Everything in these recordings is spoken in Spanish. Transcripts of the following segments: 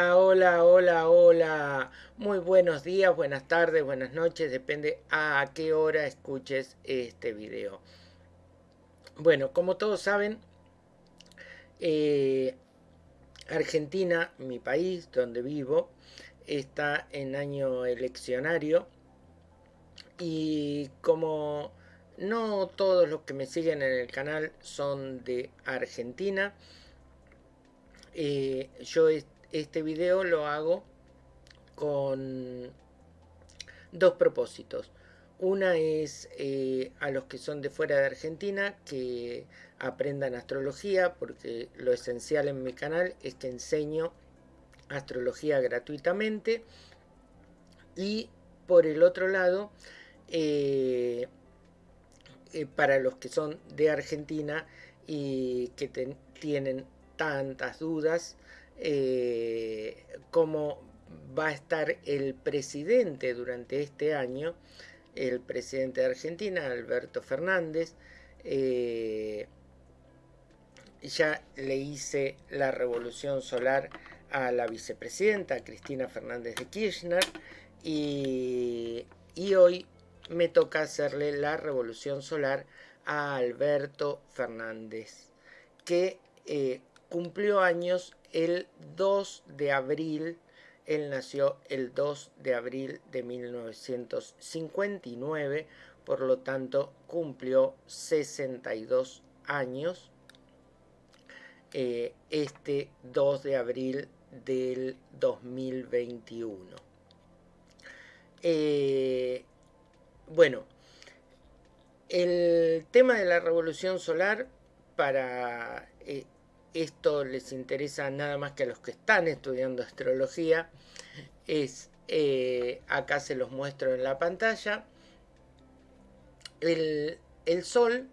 Hola, hola, hola. Muy buenos días, buenas tardes, buenas noches, depende a qué hora escuches este video. Bueno, como todos saben, eh, Argentina, mi país, donde vivo, está en año eleccionario y como no todos los que me siguen en el canal son de Argentina, eh, yo este video lo hago con dos propósitos. Una es eh, a los que son de fuera de Argentina que aprendan astrología, porque lo esencial en mi canal es que enseño astrología gratuitamente. Y por el otro lado, eh, eh, para los que son de Argentina y que tienen tantas dudas, eh, cómo va a estar el presidente durante este año, el presidente de Argentina, Alberto Fernández. Eh, ya le hice la revolución solar a la vicepresidenta Cristina Fernández de Kirchner y, hoy me toca hacerle la revolución solar a Alberto Fernández, que eh, cumplió años el 2 de abril, él nació el 2 de abril de 1959, por lo tanto cumplió 62 años eh, este 2 de abril del 2021. Eh, bueno, el tema de la revolución solar para eh, esto les interesa nada más que a los que están estudiando astrología, es, eh, acá se los muestro en la pantalla, el, el Sol,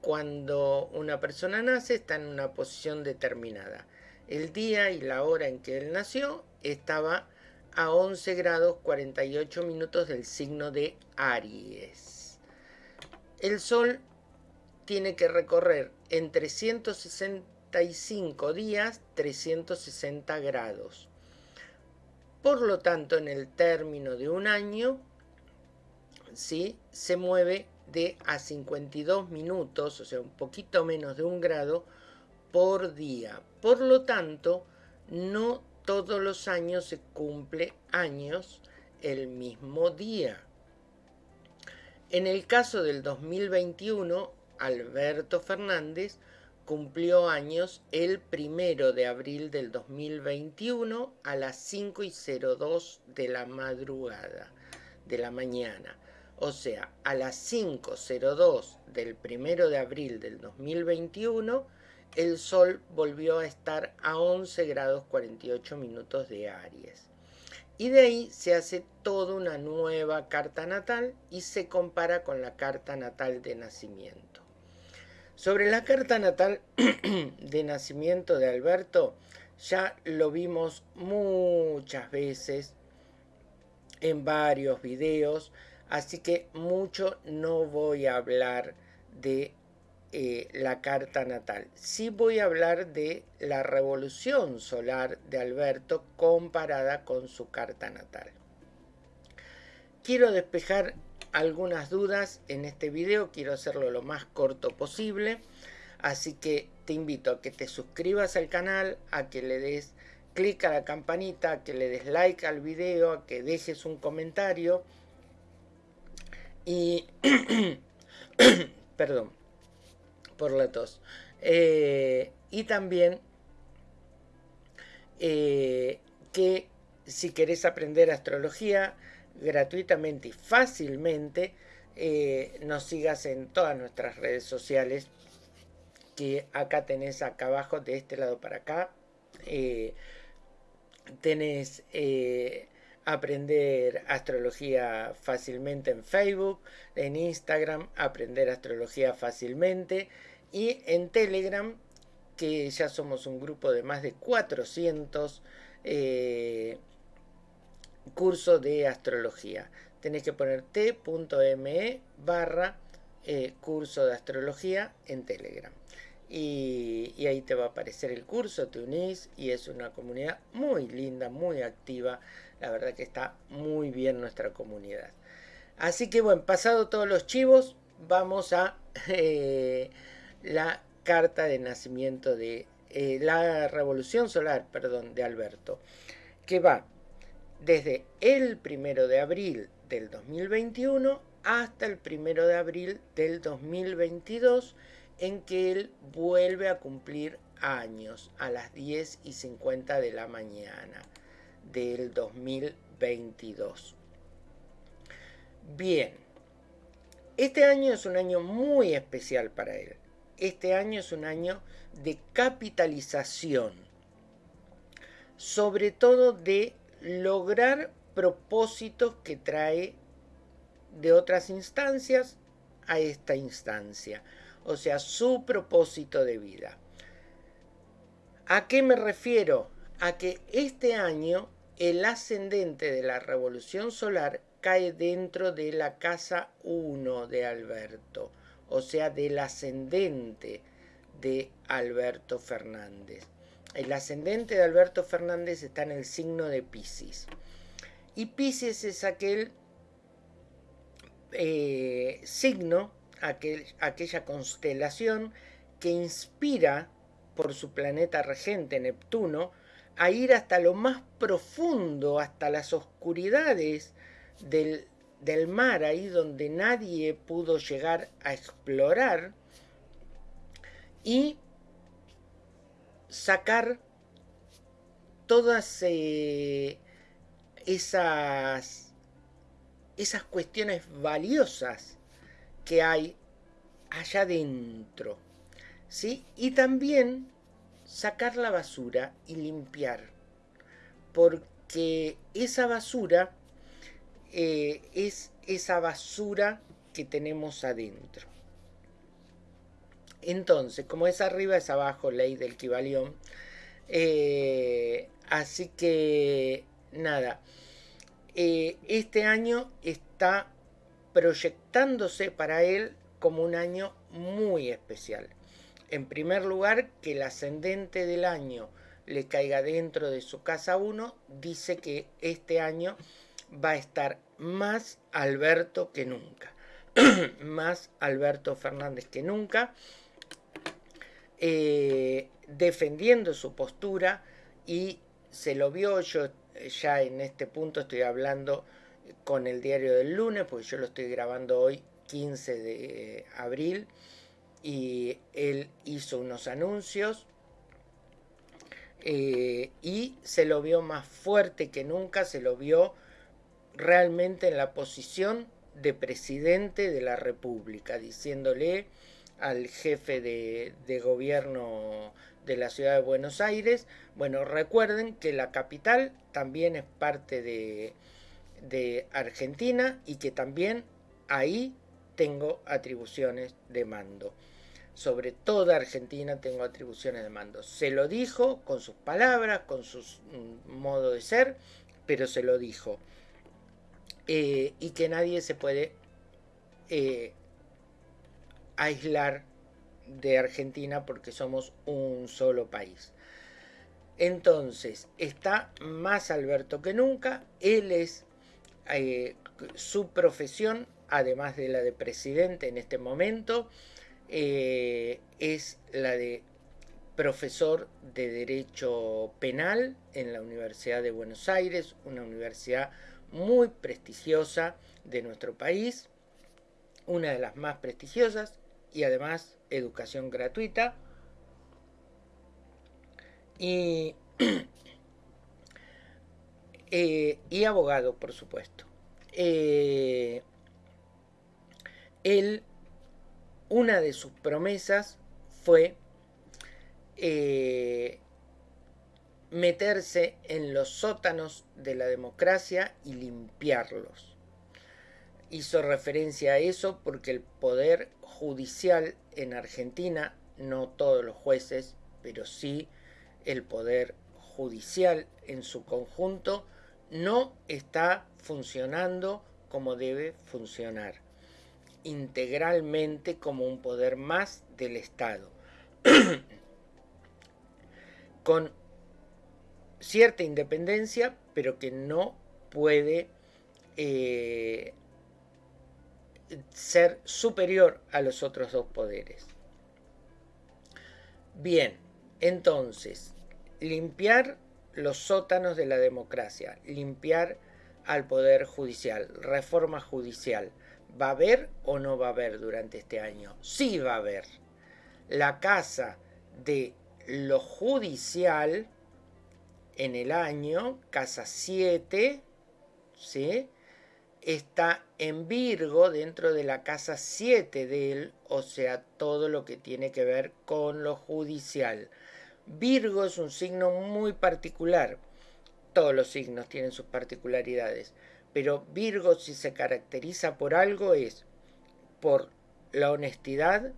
cuando una persona nace, está en una posición determinada. El día y la hora en que él nació estaba a 11 grados 48 minutos del signo de Aries. El Sol tiene que recorrer entre 160, días, 360 grados. Por lo tanto, en el término de un año, ¿sí? se mueve de a 52 minutos, o sea, un poquito menos de un grado, por día. Por lo tanto, no todos los años se cumple años el mismo día. En el caso del 2021, Alberto Fernández cumplió años el primero de abril del 2021 a las 5 y 02 de la madrugada, de la mañana. O sea, a las 5.02 del primero de abril del 2021, el Sol volvió a estar a 11 grados 48 minutos de Aries. Y de ahí se hace toda una nueva carta natal y se compara con la carta natal de nacimiento. Sobre la carta natal de nacimiento de Alberto, ya lo vimos muchas veces en varios videos, así que mucho no voy a hablar de eh, la carta natal. Sí voy a hablar de la revolución solar de Alberto comparada con su carta natal. Quiero despejar algunas dudas en este video, quiero hacerlo lo más corto posible, así que te invito a que te suscribas al canal, a que le des clic a la campanita, a que le des like al video, a que dejes un comentario y... perdón por la tos. Eh, y también eh, que si querés aprender astrología, gratuitamente y fácilmente, eh, nos sigas en todas nuestras redes sociales que acá tenés acá abajo de este lado para acá eh, tenés eh, aprender astrología fácilmente en Facebook en Instagram aprender astrología fácilmente y en Telegram que ya somos un grupo de más de 400 curso de astrología. Tenés que poner t.me barra eh, curso de astrología en Telegram. y, ahí te va a aparecer el curso, te unís y es una comunidad muy linda, muy activa. La verdad que está muy bien nuestra comunidad. Así que bueno, pasado todos los chivos, vamos a eh, la carta de nacimiento de eh, la revolución solar, perdón, de Alberto, que va desde el primero de abril del 2021 hasta el primero de abril del 2022, en que él vuelve a cumplir años a las 10 y 50 de la mañana del 2022. Bien, este año es un año muy especial para él. Este año es un año de capitalización, sobre todo de lograr propósitos que trae de otras instancias a esta instancia, o sea, su propósito de vida. ¿A qué me refiero? A que este año el ascendente de la revolución solar cae dentro de la casa 1 de Alberto, o sea, del ascendente de Alberto Fernández. El ascendente de Alberto Fernández está en el signo de Pisces. Y Pisces es aquel eh, signo, aquel, aquella constelación que inspira por su planeta regente Neptuno a ir hasta lo más profundo, hasta las oscuridades del, mar, ahí donde nadie pudo llegar a explorar, y sacar todas eh, esas, esas cuestiones valiosas que hay allá dentro. ¿sí? Y también sacar la basura y limpiar. Porque esa basura eh, es esa basura que tenemos adentro. Entonces, como es arriba, es abajo, ley del Kibalión. Eh, así que, nada, eh, este año está proyectándose para él como un año muy especial. En primer lugar, que el ascendente del año le caiga dentro de su casa 1, dice que este año va a estar más Alberto que nunca. más Alberto Fernández que nunca. Eh, defendiendo su postura y se lo vio yo ya en este punto estoy hablando con el diario del lunes porque yo lo estoy grabando hoy 15 de abril y él hizo unos anuncios eh, y se lo vio más fuerte que nunca, se lo vio realmente en la posición de presidente de la República, diciéndole al jefe de, gobierno de la ciudad de Buenos Aires, bueno, recuerden que la capital también es parte de, Argentina y que también ahí tengo atribuciones de mando. Sobre toda Argentina tengo atribuciones de mando. Se lo dijo con sus palabras, con su mm, modo de ser, pero se lo dijo. Eh, y que nadie se puede eh, aislar de Argentina porque somos un solo país. Entonces, está más Alberto que nunca, él es eh, su profesión, además de la de presidente en este momento, es la de profesor de Derecho Penal en la Universidad de Buenos Aires, una universidad muy prestigiosa de nuestro país, una de las más prestigiosas y además educación gratuita. Y, eh, y abogado, por supuesto. Eh, él, una de sus promesas fue eh, meterse en los sótanos de la democracia y limpiarlos. Hizo referencia a eso porque el poder judicial en Argentina, no todos los jueces, pero sí el poder judicial en su conjunto, no está funcionando como debe funcionar, integralmente como un poder más del Estado. con cierta independencia, pero que no puede eh, ser superior a los otros dos poderes. Bien, entonces, limpiar los sótanos de la democracia, limpiar al poder judicial, reforma judicial. ¿Va a haber o no va a haber durante este año? Sí va a haber. La casa de lo judicial en el año, casa 7, ¿sí? Está en Virgo dentro de la casa 7 de él, o sea, todo lo que tiene que ver con lo judicial. Virgo es un signo muy particular. Todos los signos tienen sus particularidades, pero Virgo si se caracteriza por algo es por la honestidad,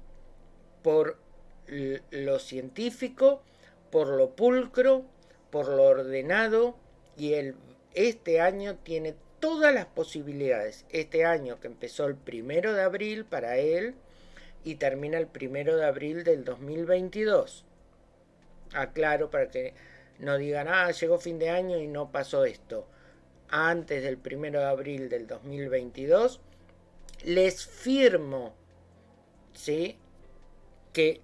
por lo científico, por lo pulcro, por lo ordenado y el, este año tiene todas las posibilidades. Este año que empezó el primero de abril para él y termina el primero de abril del 2022. Aclaro para que no digan, ah, llegó fin de año y no pasó esto. Antes del primero de abril del 2022, les firmo, ¿sí? Que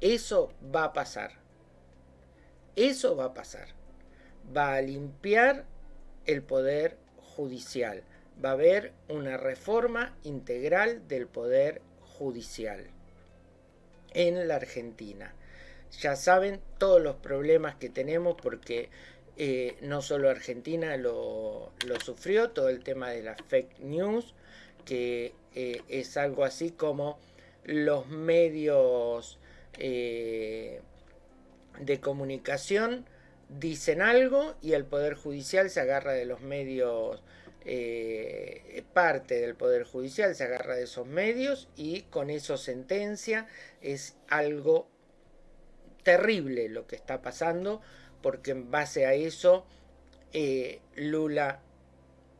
eso va a pasar. Eso va a pasar. Va a limpiar el poder judicial. Va a haber una reforma integral del poder judicial en la Argentina. Ya saben todos los problemas que tenemos porque eh, no solo Argentina lo, sufrió, todo el tema de las fake news, que eh, es algo así como los medios eh, de comunicación dicen algo y el Poder Judicial se agarra de los medios, eh, parte del Poder Judicial se agarra de esos medios y con eso sentencia. Es algo terrible lo que está pasando porque en base a eso eh, Lula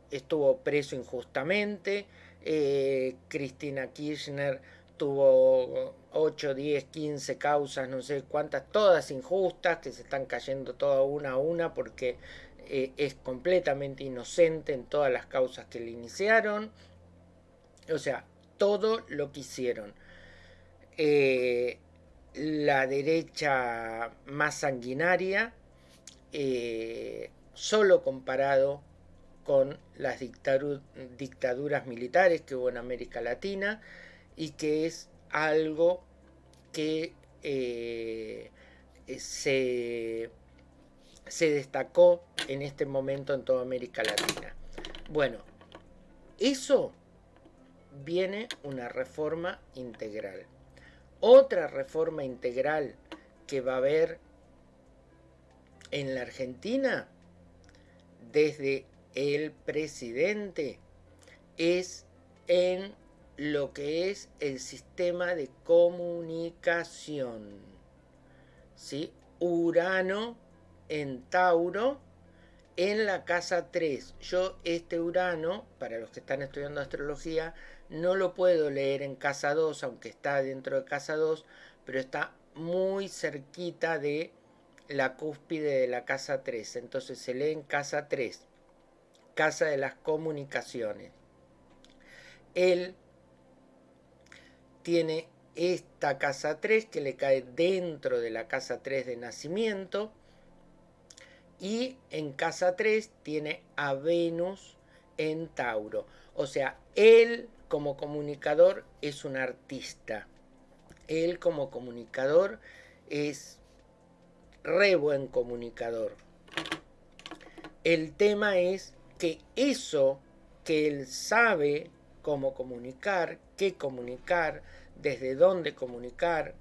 estuvo preso injustamente, eh, Cristina Kirchner tuvo 8, 10, 15 causas, no sé cuántas, todas injustas, que se están cayendo todas una a una porque eh, es completamente inocente en todas las causas que le iniciaron. O sea, todo lo que hicieron. Eh, la derecha más sanguinaria, eh, solo comparado con las dictaduras militares que hubo en América Latina y que es algo que eh, se, se destacó en este momento en toda América Latina. Bueno, eso viene una reforma integral. Otra reforma integral que va a haber en la Argentina desde el presidente es en lo que es el sistema de comunicación. ¿sí? Urano en Tauro en la casa 3. Yo este Urano, para los que están estudiando astrología, no lo puedo leer en casa 2, aunque está dentro de casa 2, pero está muy cerquita de la cúspide de la casa 3. Entonces se lee en casa 3, casa de las comunicaciones. El tiene esta casa 3 que le cae dentro de la casa 3 de nacimiento. Y en casa 3 tiene a Venus en Tauro. O sea, él como comunicador es un artista. Él como comunicador es re buen comunicador. El tema es que eso que él sabe cómo comunicar, comunicar, desde dónde comunicar,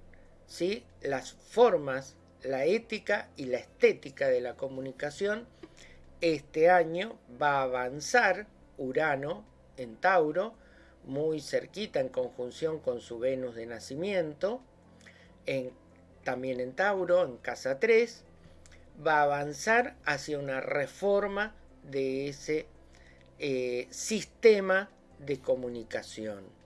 ¿sí? las formas, la ética y la estética de la comunicación, este año va a avanzar Urano en Tauro, muy cerquita en conjunción con su Venus de nacimiento, en, también en Tauro, en casa 3, va a avanzar hacia una reforma de ese eh, sistema de comunicación.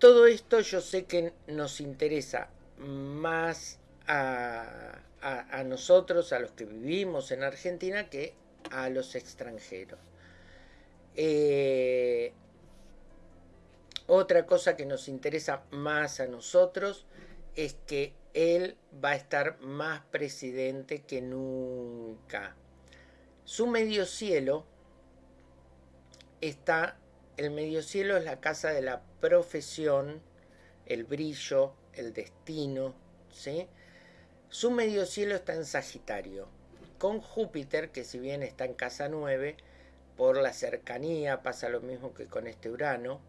Todo esto yo sé que nos interesa más a, nosotros, a los que vivimos en Argentina, que a los extranjeros. Eh, otra cosa que nos interesa más a nosotros es que él va a estar más presidente que nunca. Su medio cielo está, el medio cielo es la casa de la profesión, el brillo, el destino, ¿sí? Su medio cielo está en Sagitario, con Júpiter, que si bien está en casa 9, por la cercanía, pasa lo mismo que con este Urano,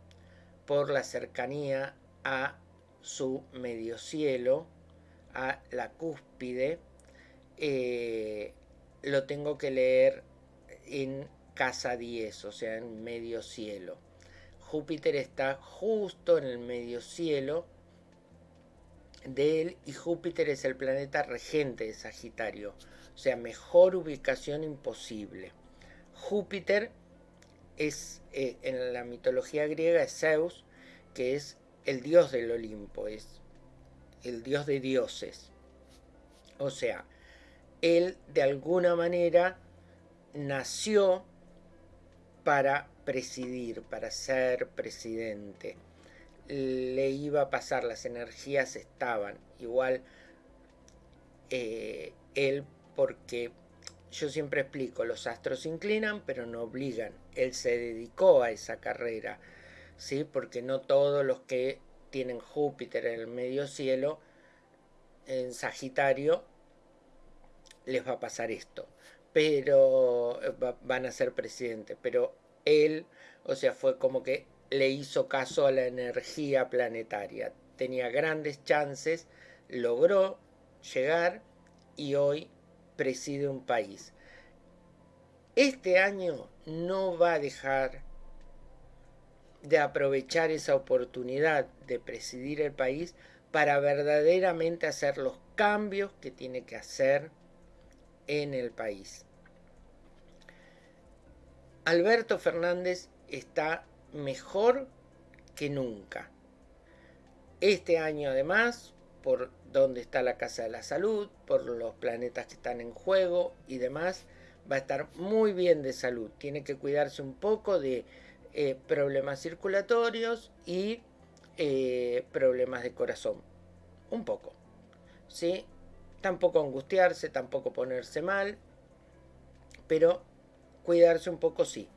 por la cercanía a su medio cielo, a la cúspide, eh, lo tengo que leer en casa 10, o sea, en medio cielo. Júpiter está justo en el medio cielo de él y Júpiter es el planeta regente de Sagitario, o sea, mejor ubicación imposible. Júpiter es eh, en la mitología griega es Zeus, que es el dios del Olimpo, es el dios de dioses. O sea, él de alguna manera nació para presidir, para ser presidente. Le iba a pasar, las energías estaban. Igual eh, él porque yo siempre explico, los astros inclinan pero no obligan. Él se dedicó a esa carrera, ¿sí? Porque no todos los que tienen Júpiter en el medio cielo, en Sagitario, les va a pasar esto. Pero eh, van a ser presidente. Pero él, o sea, fue como que le hizo caso a la energía planetaria. Tenía grandes chances, logró llegar y hoy preside un país. Este año no va a dejar de aprovechar esa oportunidad de presidir el país para verdaderamente hacer los cambios que tiene que hacer en el país. Alberto Fernández está mejor que nunca. Este año además por dónde está la Casa de la Salud, por los planetas que están en juego y demás, va a estar muy bien de salud. Tiene que cuidarse un poco de eh, problemas circulatorios y eh, problemas de corazón. Un poco. ¿Sí? Tampoco angustiarse, tampoco ponerse mal, pero cuidarse un poco sí.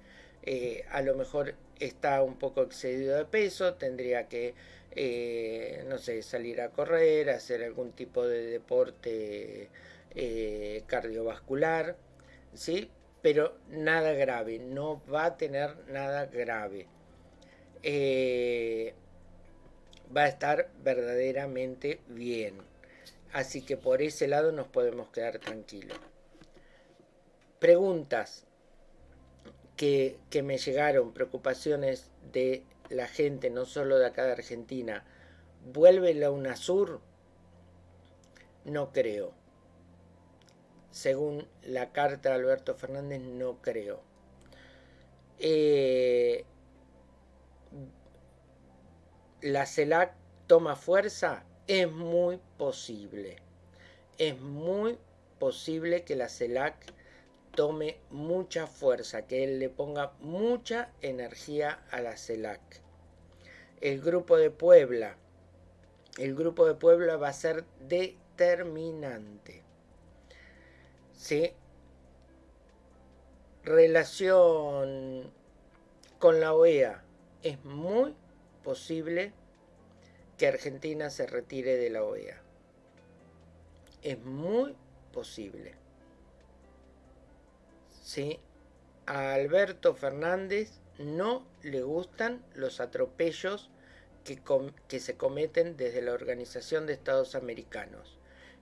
Eh, a lo mejor está un poco excedido de peso, tendría que eh, no sé, salir a correr, hacer algún tipo de deporte eh, cardiovascular, ¿sí? Pero nada grave, no va a tener nada grave. Va a estar verdaderamente bien. Así que por ese lado nos podemos quedar tranquilos. Preguntas que, que me llegaron, preocupaciones de la gente, no solo de acá de Argentina, vuelve la UNASUR? No creo. Según la carta de Alberto Fernández, no creo. Eh, la CELAC toma fuerza, es muy posible. Es muy posible que la CELAC tome mucha fuerza, que él le ponga mucha energía a la CELAC. El grupo de Puebla, el grupo de Puebla va a ser determinante. ¿Sí? Relación con la OEA. Es muy posible que Argentina se retire de la OEA. Es muy posible. ¿sí? A Alberto Fernández no le gustan los atropellos que, que, se cometen desde la Organización de Estados Americanos,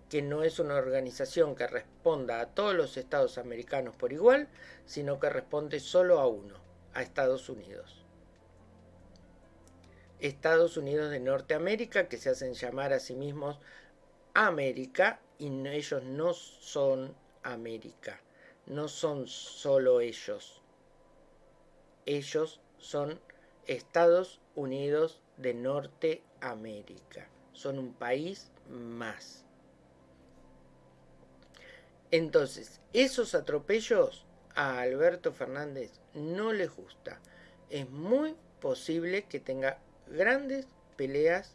que no es una organización que responda a todos los estados americanos por igual, sino que responde solo a uno, a Estados Unidos. Estados Unidos de Norteamérica, que se hacen llamar a sí mismos América, y ellos no son América no son solo ellos. Ellos son Estados Unidos de Norteamérica. Son un país más. Entonces, esos atropellos a Alberto Fernández no les gusta. Es muy posible que tenga grandes peleas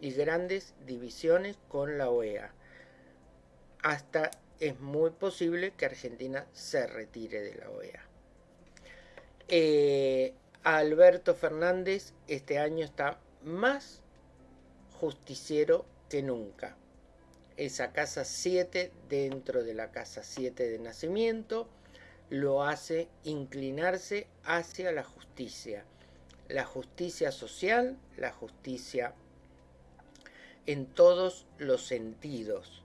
y grandes divisiones con la OEA. Hasta es muy posible que Argentina se retire de la OEA. Eh, Alberto Fernández este año está más justiciero que nunca. Esa casa 7 dentro de la casa 7 de nacimiento lo hace inclinarse hacia la justicia. La justicia social, la justicia en todos los sentidos.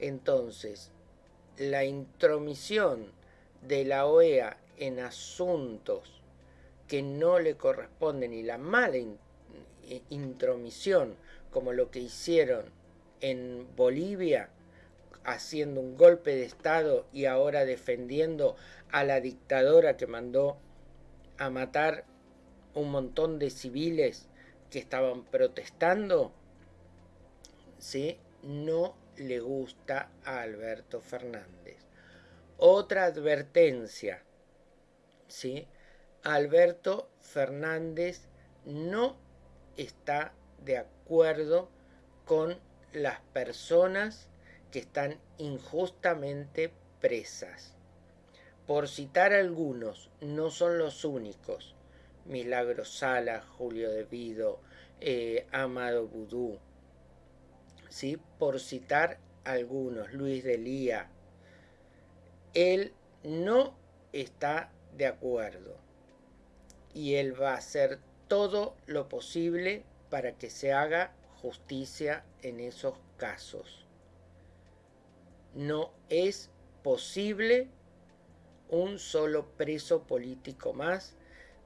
Entonces, la intromisión de la OEA en asuntos que no le corresponden y la mala intromisión como lo que hicieron en Bolivia haciendo un golpe de Estado y ahora defendiendo a la dictadora que mandó a matar un montón de civiles que estaban protestando, ¿sí? no le gusta a Alberto Fernández. Otra advertencia, ¿sí? Alberto Fernández no está de acuerdo con las personas que están injustamente presas. Por citar algunos, no son los únicos. Milagro Sala, Julio De Vido, eh, Amado Vudú, ¿sí? por citar algunos, Luis de Lía, él no está de acuerdo y él va a hacer todo lo posible para que se haga justicia en esos casos. No es posible un solo preso político más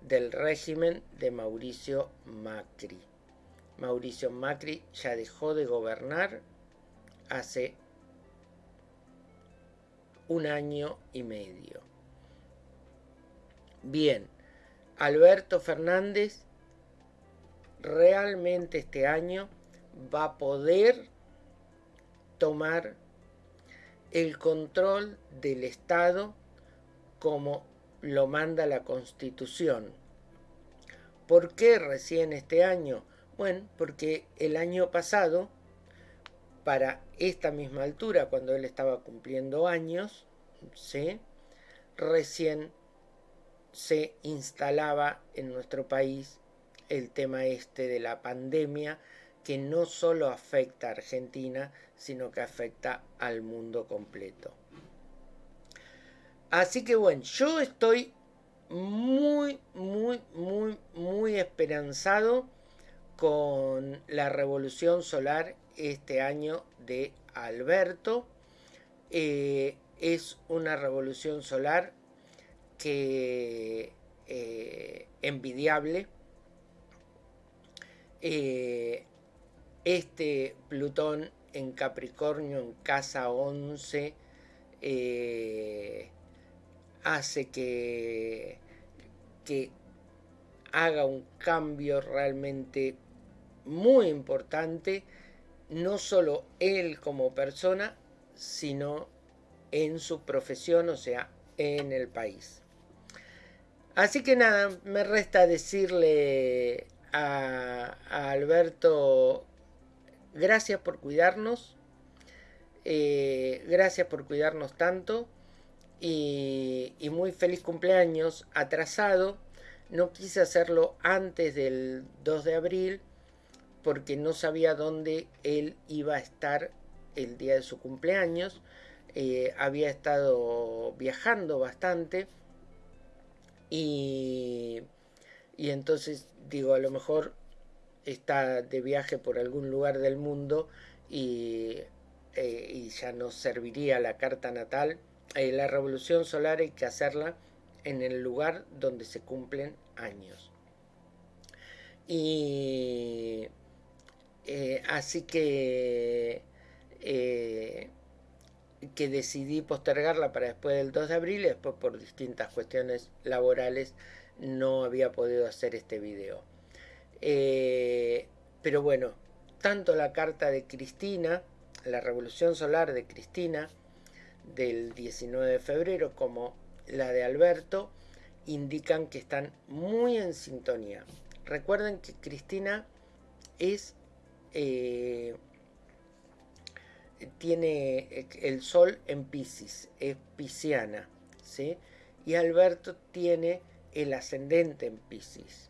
del régimen de Mauricio Macri. Mauricio Macri ya dejó de gobernar hace un año y medio. Bien, Alberto Fernández realmente este año va a poder tomar el control del Estado como lo manda la Constitución. ¿Por qué recién este año? Bueno, porque el año pasado, para esta misma altura, cuando él estaba cumpliendo años, recién se instalaba en nuestro país el tema este de la pandemia que no solo afecta a Argentina, sino que afecta al mundo completo. Así que bueno, yo estoy muy, muy, muy, muy esperanzado con la revolución solar este año de Alberto. Eh, es una revolución solar que eh, envidiable. Eh, este Plutón en Capricornio en casa 11 hace que, que haga un cambio realmente muy importante, no solo él como persona, sino en su profesión, o sea, en el país. Así que nada, me resta decirle a, Alberto, gracias por cuidarnos, eh, gracias por cuidarnos tanto y, muy feliz cumpleaños atrasado. No quise hacerlo antes del 2 de abril porque no sabía dónde él iba a estar el día de su cumpleaños. Eh, había estado viajando bastante y, y entonces digo, a lo mejor está de viaje por algún lugar del mundo y, eh, y ya no serviría la carta natal. Eh, la revolución solar hay que hacerla en el lugar donde se cumplen años. Y eh, así que, eh, que decidí postergarla para después del 2 de abril después por distintas cuestiones laborales no había podido hacer este video. Pero bueno, tanto la carta de Cristina, la revolución solar de Cristina, del 19 de febrero, como la de Alberto, indican que están muy en sintonía. Recuerden que Cristina es eh, tiene el sol en Pisces, es pisciana, ¿sí? Y Alberto tiene el ascendente en Pisces.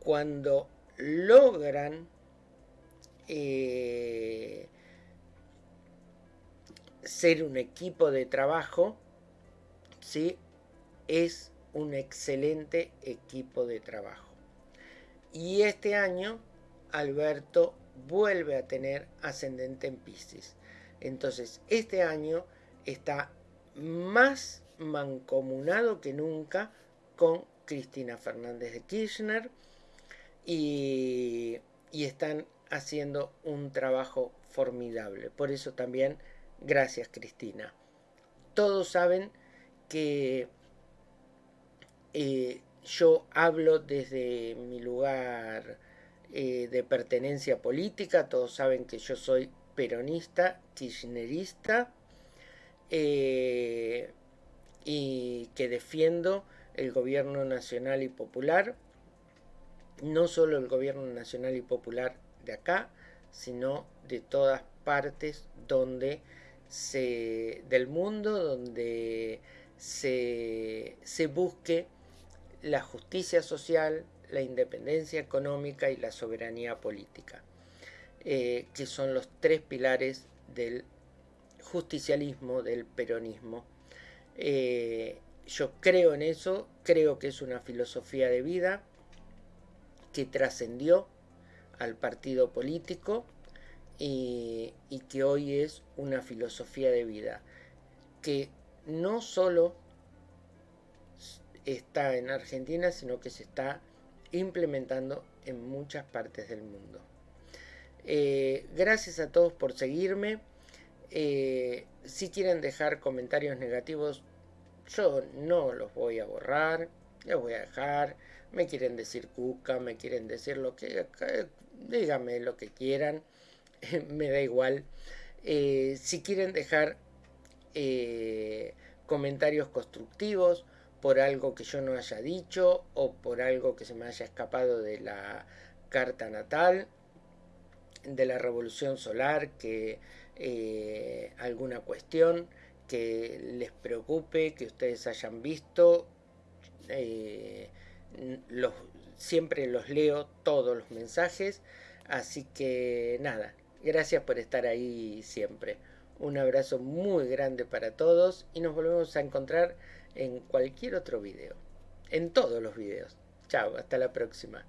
Cuando logran eh, ser un equipo de trabajo, ¿sí? es un excelente equipo de trabajo. Y este año Alberto vuelve a tener ascendente en Pisces. Entonces, este año está más mancomunado que nunca con Cristina Fernández de Kirchner y, y están haciendo un trabajo formidable. Por eso también, gracias Cristina. Todos saben que eh, yo hablo desde mi lugar eh, de pertenencia política, todos saben que yo soy peronista, kirchnerista, eh, y que defiendo el gobierno nacional y popular, no solo el gobierno nacional y popular de acá, sino de todas partes donde del mundo donde se, se busque la justicia social, la independencia económica y la soberanía política, eh, que son los tres pilares del justicialismo, del peronismo. Eh, yo creo en eso, creo que es una filosofía de vida que trascendió al partido político y, y, que hoy es una filosofía de vida que no solo está en Argentina, sino que se está implementando en muchas partes del mundo. Eh, gracias a todos por seguirme. Eh, si quieren dejar comentarios negativos, yo no los voy a borrar, los voy a dejar. Me quieren decir cuca, me quieren decir lo que... Díganme lo que quieran, me da igual. Eh, si quieren dejar comentarios constructivos, por algo que yo no haya dicho o por algo que se me haya escapado de la carta natal, de la revolución solar, que eh, alguna cuestión que les preocupe, que ustedes hayan visto. Eh, siempre los leo todos los mensajes, así que nada, gracias por estar ahí siempre. Un abrazo muy grande para todos y nos volvemos a encontrar en cualquier otro video. En todos los videos. Chao, hasta la próxima.